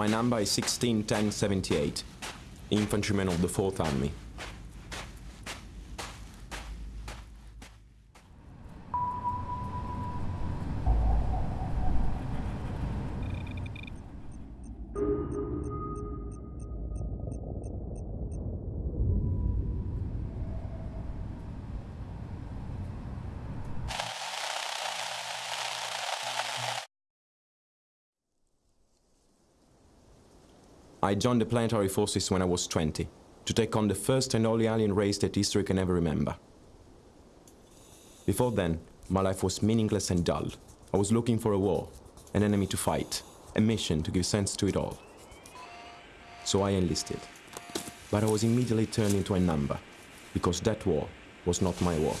My number is 161078, infantryman of the 4th Army. I joined the planetary forces when I was 20, to take on the first and only alien race that history can ever remember. Before then, my life was meaningless and dull. I was looking for a war, an enemy to fight, a mission to give sense to it all. So I enlisted. But I was immediately turned into a number, because that war was not my war.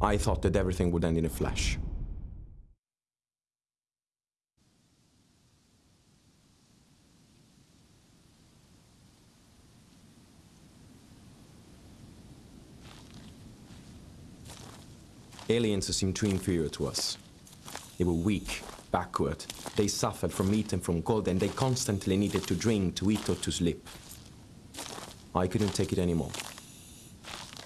I thought that everything would end in a flash. Aliens seemed too inferior to us. They were weak, backward. They suffered from meat and from cold, and they constantly needed to drink, to eat, or to sleep. I couldn't take it anymore.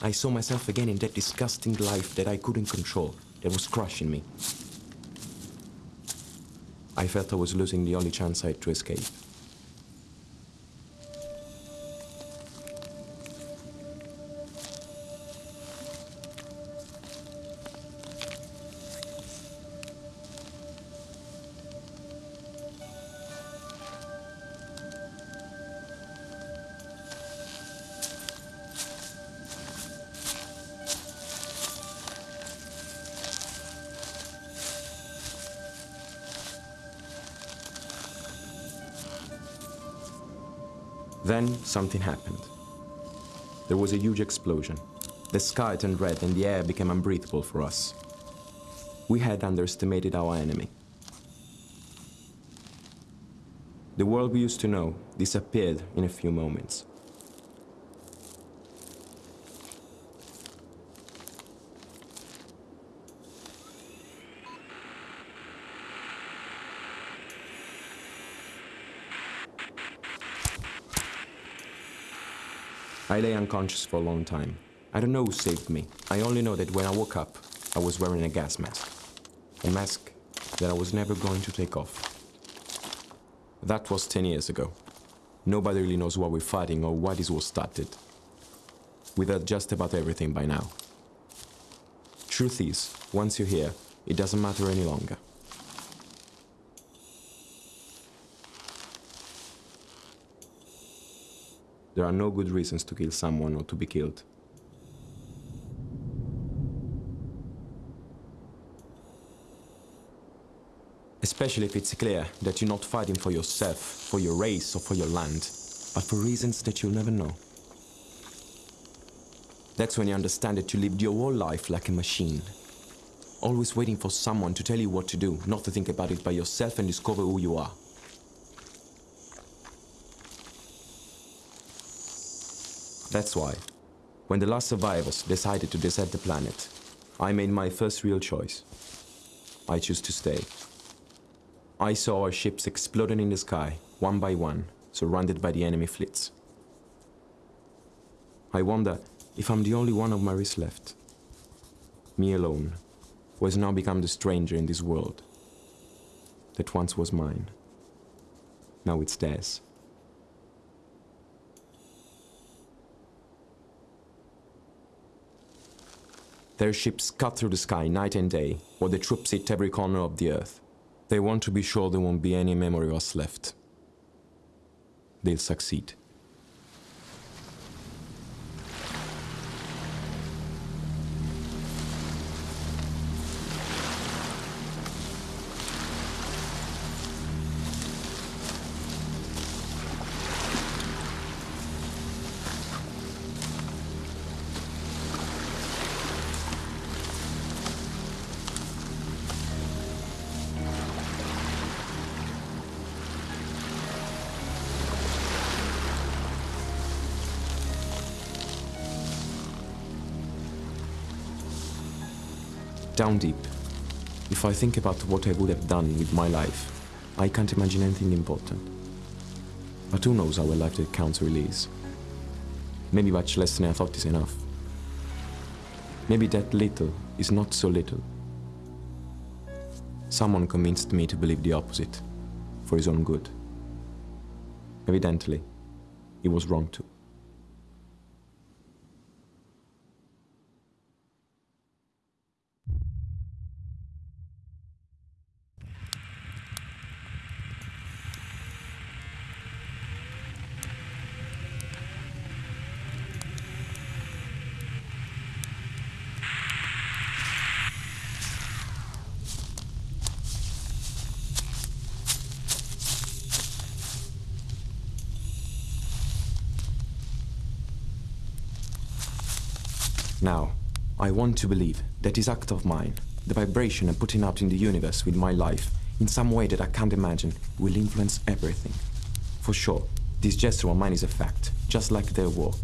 I saw myself again in that disgusting life that I couldn't control, that was crushing me. I felt I was losing the only chance I had to escape. Then something happened. There was a huge explosion. The sky turned red and the air became unbreathable for us. We had underestimated our enemy. The world we used to know disappeared in a few moments. I lay unconscious for a long time. I don't know who saved me. I only know that when I woke up, I was wearing a gas mask. A mask that I was never going to take off. That was 10 years ago. Nobody really knows why we're fighting or why this war started. We've heard just about everything by now. Truth is, once you're here, it doesn't matter any longer. There are no good reasons to kill someone or to be killed. Especially if it's clear that you're not fighting for yourself, for your race, or for your land, but for reasons that you'll never know. That's when you understand that you lived your whole life like a machine. Always waiting for someone to tell you what to do, not to think about it by yourself and discover who you are. That's why, when the last survivors decided to desert the planet, I made my first real choice. I choose to stay. I saw our ships exploding in the sky, one by one, surrounded by the enemy fleets. I wonder if I'm the only one of my race left. Me alone, who has now become the stranger in this world that once was mine. Now it's theirs. Their ships cut through the sky night and day, while the troops hit every corner of the earth. They want to be sure there won't be any memory of us left. They'll succeed. Down deep. If I think about what I would have done with my life, I can't imagine anything important. But who knows how a life that counts really is? Maybe much less than I thought is enough. Maybe that little is not so little. Someone convinced me to believe the opposite, for his own good. Evidently, he was wrong too. Now, I want to believe that this act of mine, the vibration I'm putting out in the universe with my life, in some way that I can't imagine, will influence everything. For sure, this gesture of mine is a fact, just like their war.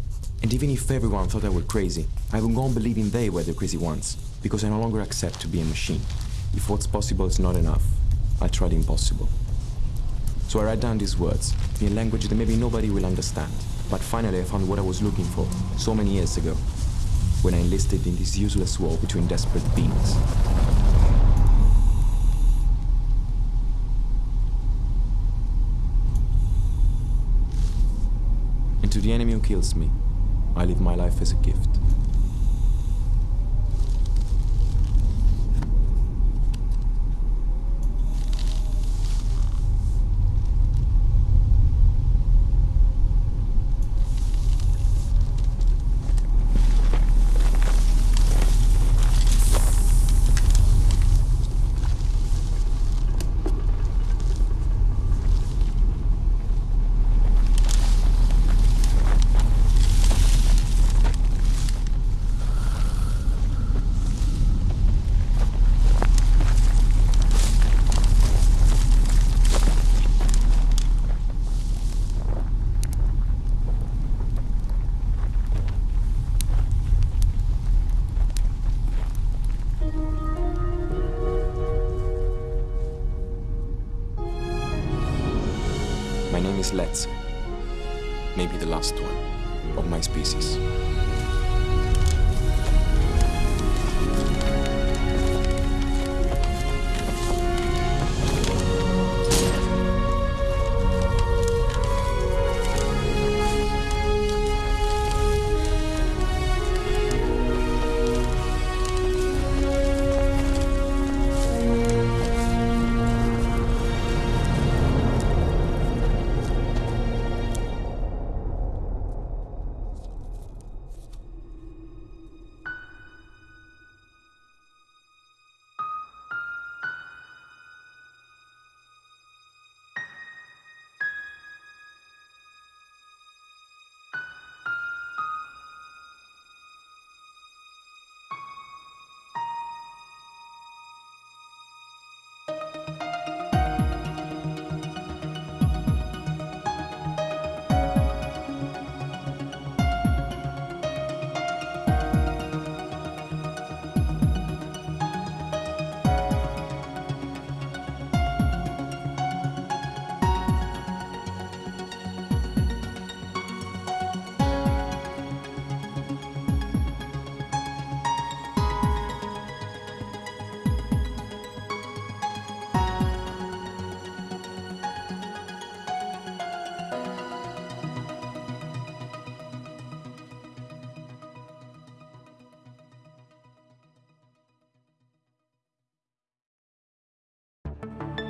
And even if everyone thought I were crazy, I will go on believing they were the crazy ones, because I no longer accept to be a machine. If what's possible is not enough, I try the impossible. So I write down these words, in a language that maybe nobody will understand. But finally I found what I was looking for, so many years ago, when I enlisted in this useless war between desperate beings. And to the enemy who kills me, I live my life as a gift. Let's. Maybe the last one of my species. you